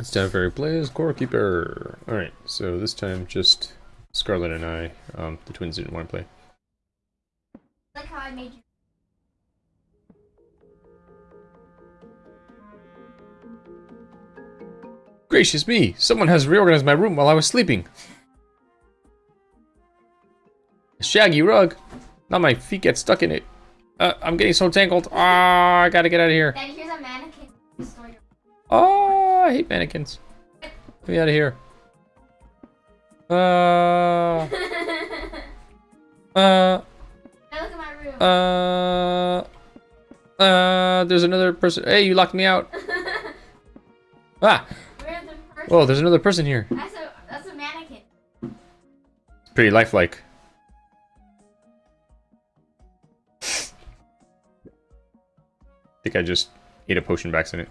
It's time for Blaze Scorekeeper. Alright, so this time just Scarlet and I, um, the twins didn't want to play. Like how I made you. Gracious me! Someone has reorganized my room while I was sleeping! A shaggy rug! Now my feet get stuck in it. Uh, I'm getting so tangled. Ah, I gotta get out of here. Then here's a mannequin your. Oh, I hate mannequins. Get me out of here. Uh, uh, now look at my room. uh, uh, there's another person. Hey, you locked me out. Ah, person? oh, there's another person here. That's a that's a mannequin. Pretty lifelike. I think I just ate a potion by accident.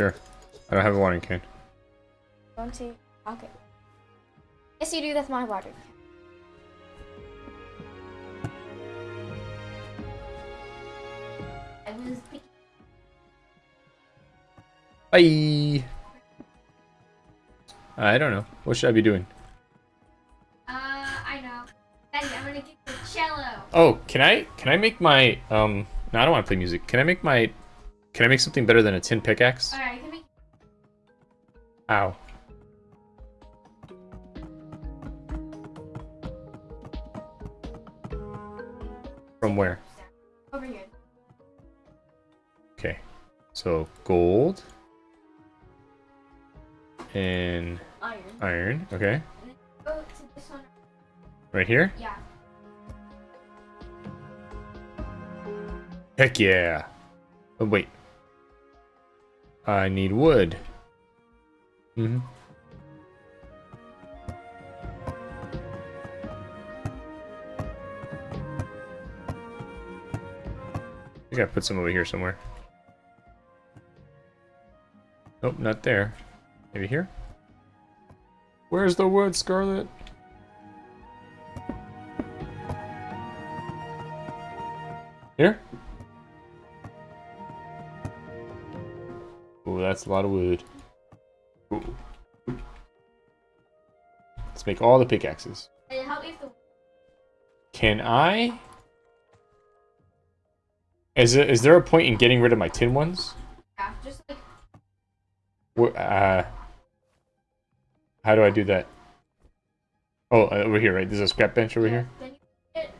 Sure. I don't have a watering can. Don't see. Okay. Yes, you do. That's my water. I was picking. Bye. I don't know. What should I be doing? Uh, I know. Daddy, I'm gonna get the cello. Oh, can I can I make my um no I don't want to play music. Can I make my can I make something better than a tin pickaxe? Can make. Ow. From where? Over here. Okay. So gold and Iron. iron. Okay. And then go to this one. Right here? Yeah. Heck yeah. Oh wait. I need wood. Mm-hmm. I I put some over here somewhere. Nope, not there. Maybe here? Where's the wood, Scarlet? Here? Oh, that's a lot of wood. Let's make all the pickaxes. And help me if the. Can I? Is it, is there a point in getting rid of my tin ones? Yeah, just like. Uh, how do I do that? Oh, uh, over here, right? There's a scrap bench over here. Hit it.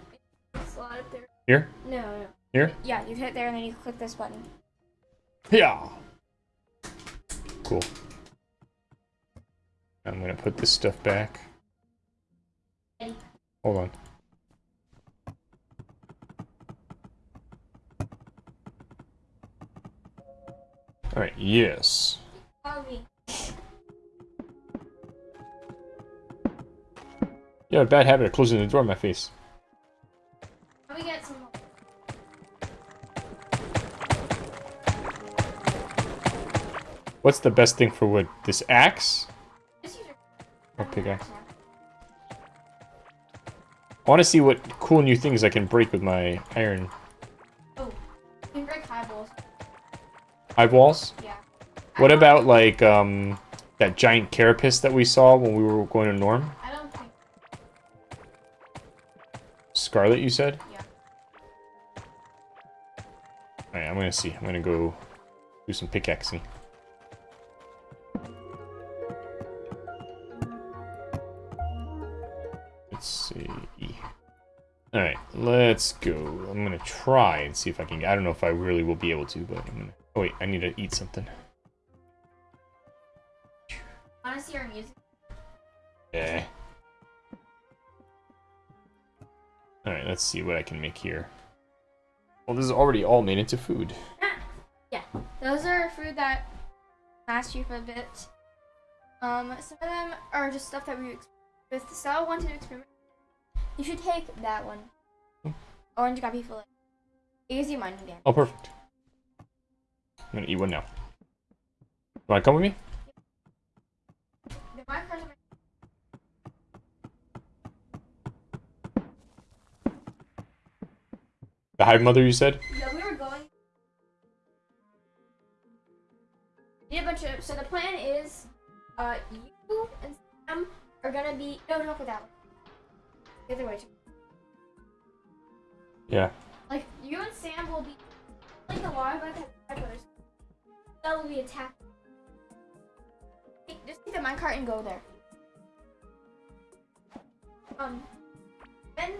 Slot it there. Here? No, no. Here? Yeah, you hit there and then you click this button. Yeah. Cool. I'm gonna put this stuff back. Hold on. Alright, yes. You have a bad habit of closing the door in my face. What's the best thing for wood? This axe? Or pickaxe? I want to see what cool new things I can break with my iron Oh, you can break high balls. eyeballs. Yeah. What about like um that giant carapace that we saw when we were going to Norm? I don't think. Scarlet, you said? Yeah. Alright, I'm gonna see. I'm gonna go do some pickaxing. Alright, let's go. I'm gonna try and see if I can. I don't know if I really will be able to, but I'm gonna. Oh, wait, I need to eat something. Wanna see our music? Yeah. Alright, let's see what I can make here. Well, this is already all made into food. Yeah. Those are food that last you for a bit. Um, some of them are just stuff that we with Stella wanted to experiment. You should take that one. Hmm. Orange guppy fillet. Easy mine again. Oh, perfect. I'm gonna eat one now. You wanna come with me? The my cards are The Hive Mother, you said? Yeah, we were going. a bunch of. So the plan is, uh, you and Sam are gonna be. No, don't go that way. The other way. Yeah. Like you and Sam will be like the water bug has five brothers. That will be attacked. Just take the minecart and go there. Um, then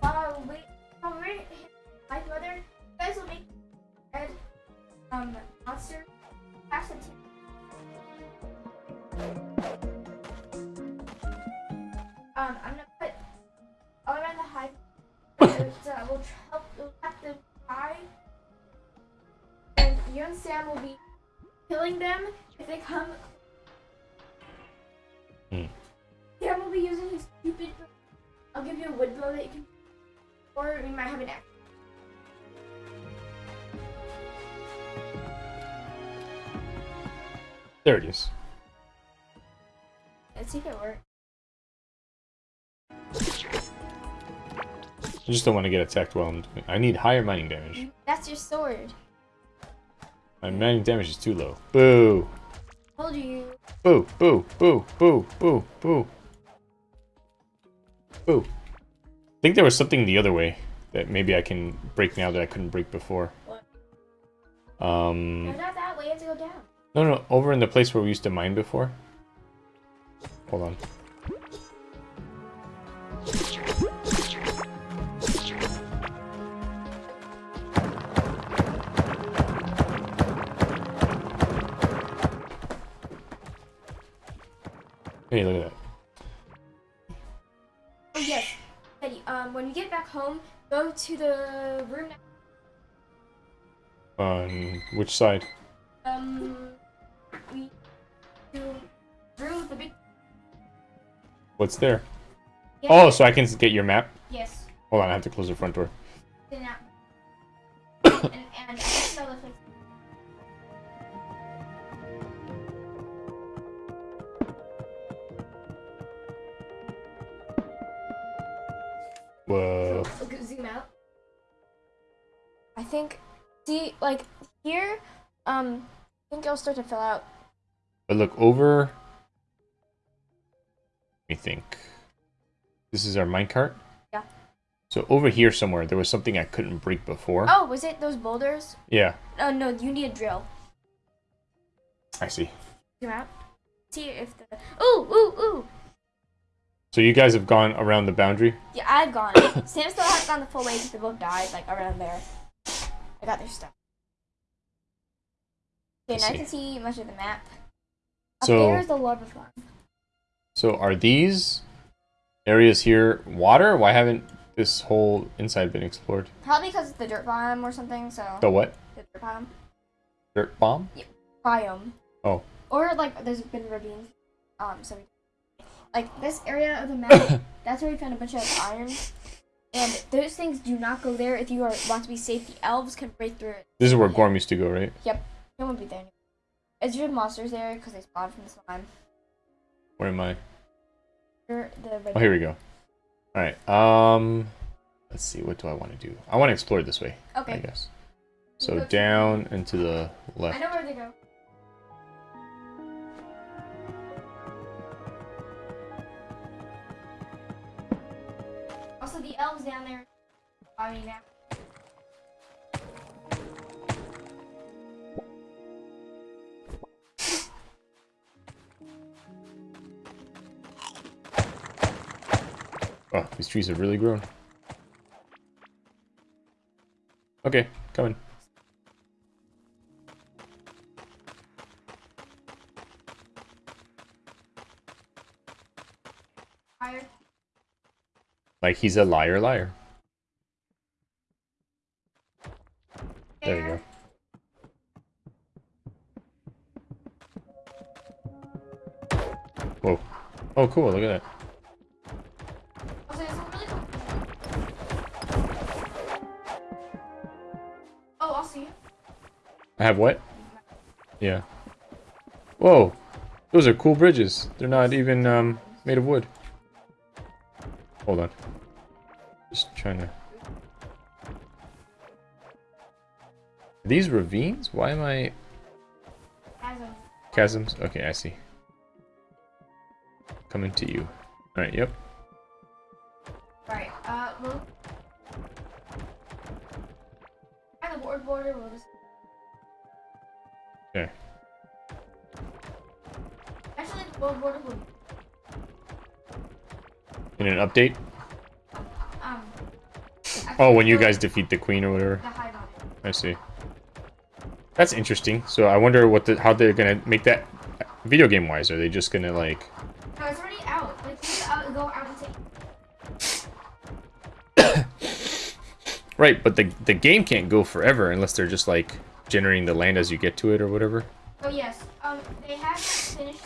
while we while we're my brother, you guys will make red um monster pass to Um, I'm gonna and, uh, we'll tr- help we'll trap them high. And you and Sam will be killing them if they come. Hmm. Sam will be using his stupid. I'll give you a wood blow that you can. Or we might have an axe. There it is. Let's see if it works. I just don't want to get attacked while I'm doing I need higher mining damage. That's your sword. My mining damage is too low. Boo! Told you. Boo! Boo! Boo! Boo! Boo! Boo! Boo! I think there was something the other way that maybe I can break now that I couldn't break before. What? Um. No, not that way. You have to go down. No, no, over in the place where we used to mine before. Hold on. Hey, look at that. Oh yes, Eddie. Um, when you get back home, go to the room. next- On which side? Um, we do room with the big. What's there? Yes, Oh, so I can get your map? Yes. Hold on, I have to close the front door. Whoa. Okay, zoom out. I think, see, like here, um, I think it'll start to fill out. But look over. Let me think. This is our minecart? Yeah. So over here somewhere, there was something I couldn't break before. Oh, was it those boulders? Yeah, Oh no, you need a drill. I see. Zoom out. See if the. Ooh, ooh, ooh. So you guys have gone around the boundary? Yeah, I've gone. Sam still hasn't gone the full way because they both died, like around there. I got their stuff. Okay, now I see. can see much of the map. Up So- there is the lava farm. So are these areas here water? Why haven't this whole inside been explored? Probably because it's the dirt biome or something, so. The what? The dirt biome. Dirt bomb? Yeah, Biome. Oh. Or like there's been ravines. Um, so we, like this area of the map, that's where we found a bunch of iron. And those things do not go there if you are want to be safe. The elves can break through it. This is where Ghorm used to go, right? Yep. No one won't be there. Anymore. Is there monsters there because they spawn from the slime? Where am I? Or the Oh, here we go. Alright, um... Let's see, what do I want to do? I want to explore this way, Okay. I guess. So down and to the left. I know where they go. Also, the elves down there. I mean, now. Oh, these trees have really grown. Okay, coming. Fire. Like he's a liar liar. There you go. Whoa. Oh, cool. Look at that. Also, there's some really cool. Oh, also you. I have what? Yeah. Whoa. Those are cool bridges. They're not even um, made of wood. Hold on. Trying to... Are these ravines? Why am I... chasms. Chasms? Okay, I see. Coming to you. All right. Yep. Alright, uh, we'll... Find the board border, we'll just... Okay. Actually, the board border will... In an update. Oh, when you guys defeat the queen or whatever. The hive on it. I see. That's interesting. So I wonder what the how they're gonna make that video game wise. Are they just gonna like? No, it's already out. Like, have out, go out and take... Right, but the the game can't go forever unless they're just like generating the land as you get to it or whatever. Oh, yes. Um, they haven't finished...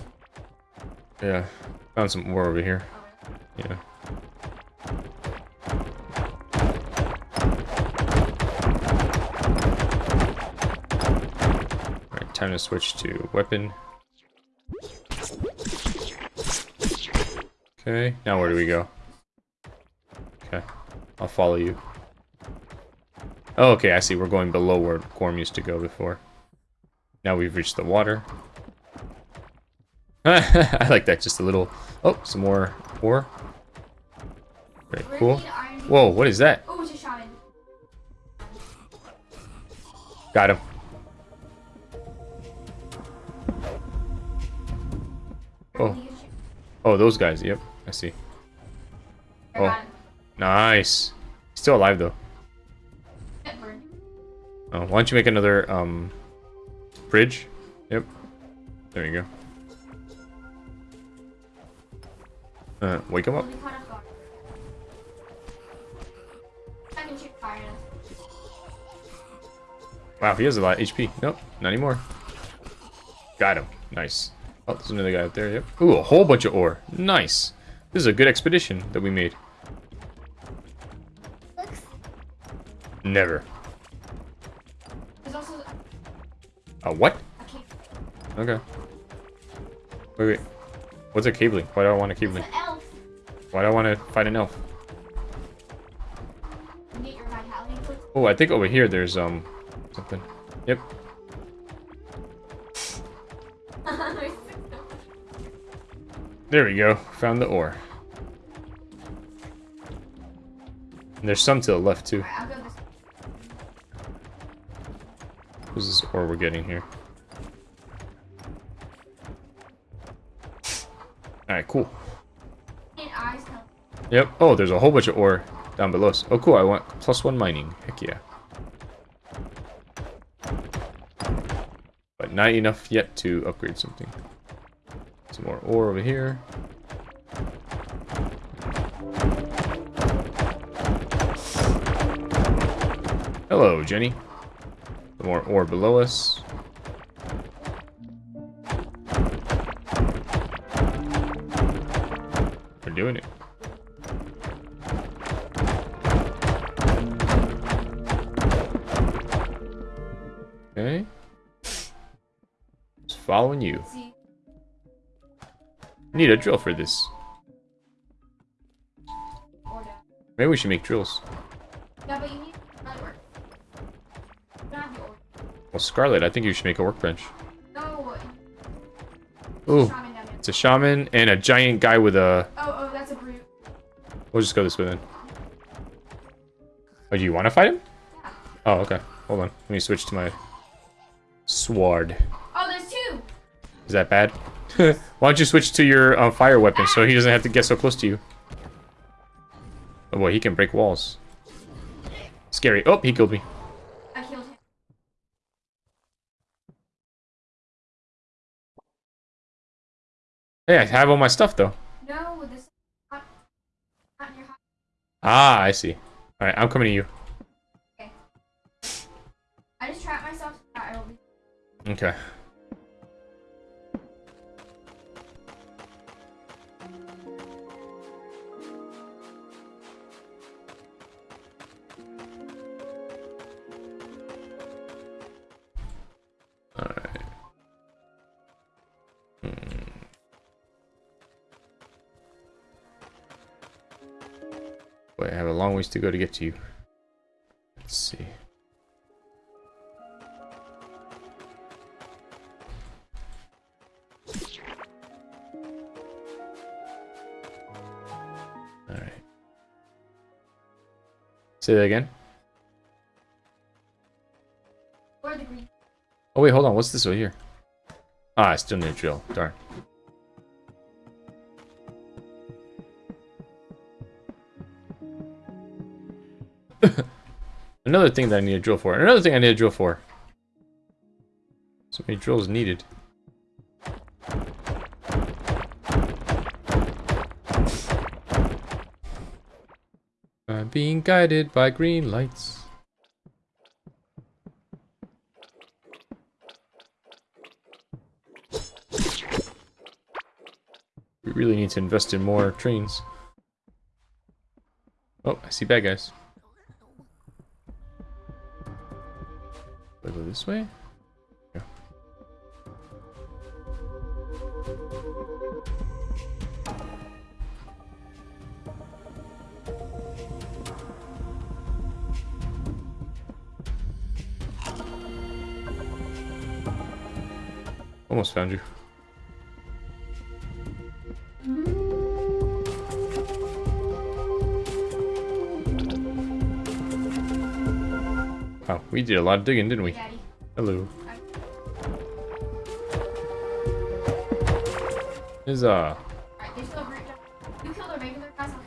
Yeah. Found some more over here. Oh, Yeah. Time to switch to weapon. Okay, now where do we go? Okay, I'll follow you. Oh, okay, I see. We're going below where Ghorm used to go before. Now we've reached the water. I like that, just a little... Oh, some more ore. Very cool. gonna need iron- Whoa, what is that? Oh, it's a shaman. Got him. Oh. You can shoot. Oh, those guys. Yep, I see. Oh. Nice. Still alive, though. Oh, why don't you make another, um, bridge? Yep. There you go. Uh, wake him up. We'll be caught off guard. I can shoot fire. Wow, he has a lot of HP. Nope, not anymore. Got him. Nice. Oh, there's another guy up there. Yep. Ooh, a whole bunch of ore. Nice. This is a good expedition that we made. Looks. Never. There's also A what? a. Okay. Wait, wait. What's a caveling? Why do I want a caveling? an elf. Why do I want to fight an elf? You get your vitality quick. Oh, I think over here there's, um, something. Yep. There we go. Found the ore. And there's some to the left, too. Alright, this. Ore we're getting here? Alright, cool. Yep. Oh, there's a whole bunch of ore down below us. Oh, cool. I want plus one mining. Heck yeah. But not enough yet to upgrade something. Some more ore over here. Hello, Jenny. More ore below us. We're doing it. Okay. Just following you. Need a drill for this. Maybe we should make drills. Yeah, but you need. Well, Scarlet, I think you should make a workbench. No. Ooh, Shaman down there. it's a shaman and a giant guy with a... Oh, oh, that's a brute. We'll just go this way then. Oh, do you want to fight him? Yeah. Oh, okay. Hold on. Let me switch to my sword. Oh, there's two. Is that bad? Why don't you switch to your uh, fire weapon so he doesn't have to get so close to you? Oh boy, he can break walls. Scary. Oh, he killed me. I killed him. Hey, I have all my stuff though. No, this is not, not your house. Ah, I see. Alright, I'm coming to you. I just trapped myself so that I will be. Okay. long ways to go to get to you. Let's see. Alright. Say that again. Oh wait, hold on. What's this over here? Ah, I still need a drill. Darn. Another thing that I need a drill for. Another thing I need a drill for. So many drills needed. I'm being guided by green lights. We really need to invest in more trains. Oh, I see bad guys. This way? Yeah. Almost found you. We did a lot of digging, didn't we? Daddy. Hello. Huzzah. Alright, they still have root jump. You kill the regular guys, I'll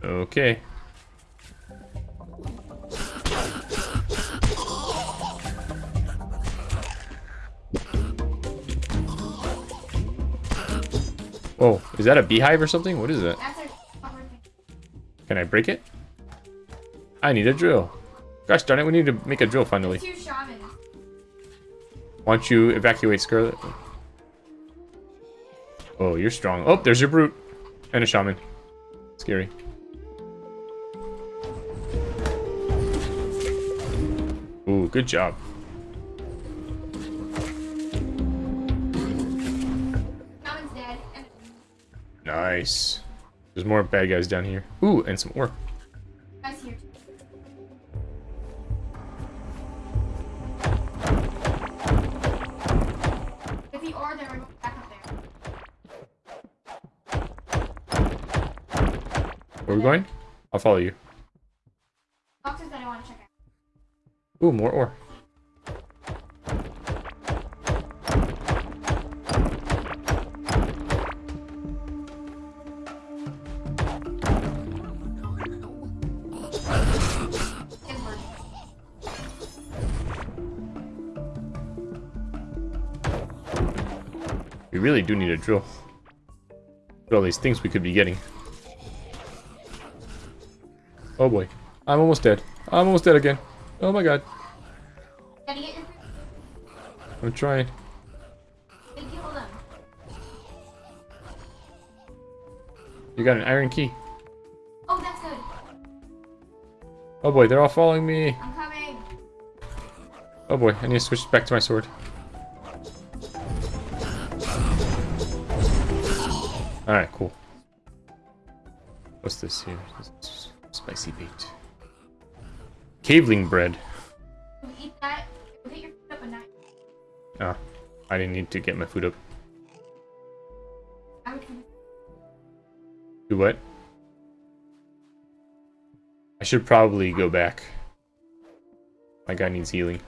kill Okay. Whoa, is that a beehive or something? What is that? That's a cover thing. Can I break it? I need a drill. Gosh darn it, we need to make a drill finally. Why don't you evacuate Scarlet? Oh, you're strong. Oh, there's your brute. And a shaman. Scary. Ooh, good job. Shaman's dead. Nice. There's more bad guys down here. Ooh, and some ore. guys here. We going? I'll follow you. Boxes that I want to check out. Ooh, more ore. We really do need a drill. All these things we could be getting. Oh boy. I'm almost dead. I'm almost dead again. Oh my god. Gotta get your I'm trying. Gotta kill them. You got an iron key. Oh, that's good. Oh boy, they're all following me. I'm coming. Oh boy, I need to switch back to my sword. Alright, cool. What's this here? This spicy bait. Caveling bread. You eat that. You hit your foot up a night. Ah, I didn't need to get my food up. Do what? I should probably go back. My guy needs healing.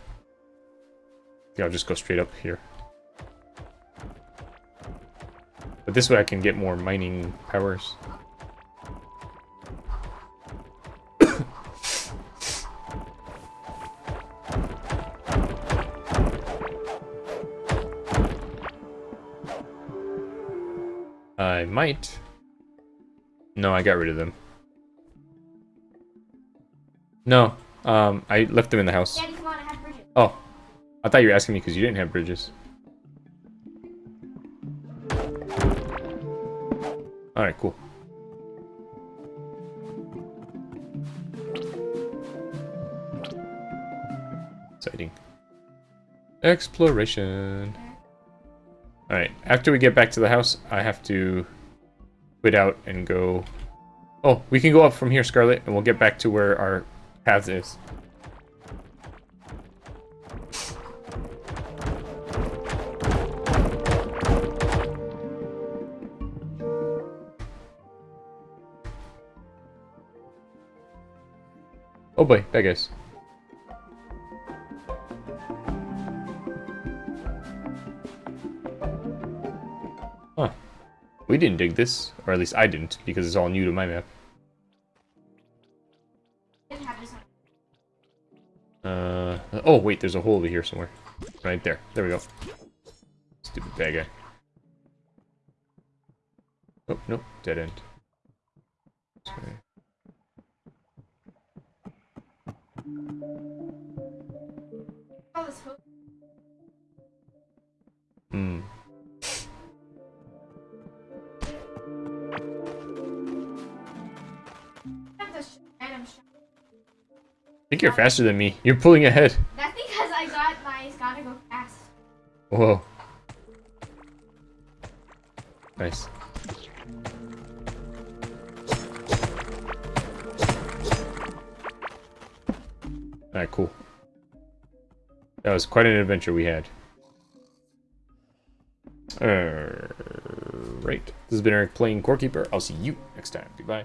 Yeah, I'll just go straight up here. But this way I can get more mining powers. Might. No, I got rid of them. No, um, I left them in the house. Daddy, come on, I have bridges. Oh, I thought you were asking me because you didn't have bridges. Alright, cool. Exciting. Exploration. Alright, after we get back to the house, I have to quit out and go... Oh, we can go up from here, Scarlet, and we'll get back to where our path is. Oh boy, bad guys. We didn't dig this, or at least I didn't, because it's all new to my map. Uh, oh wait, there's a hole over here somewhere. Right there. There we go. Stupid bad guy. Oh, no, dead end. Sorry. Hmm. Think you're faster than me. You're pulling ahead. That's because I got my gotta go fast. Whoa. Nice. Alright, cool. That was quite an adventure we had. Alright. This has been Eric playing Core Keeper. I'll see you next time. Goodbye.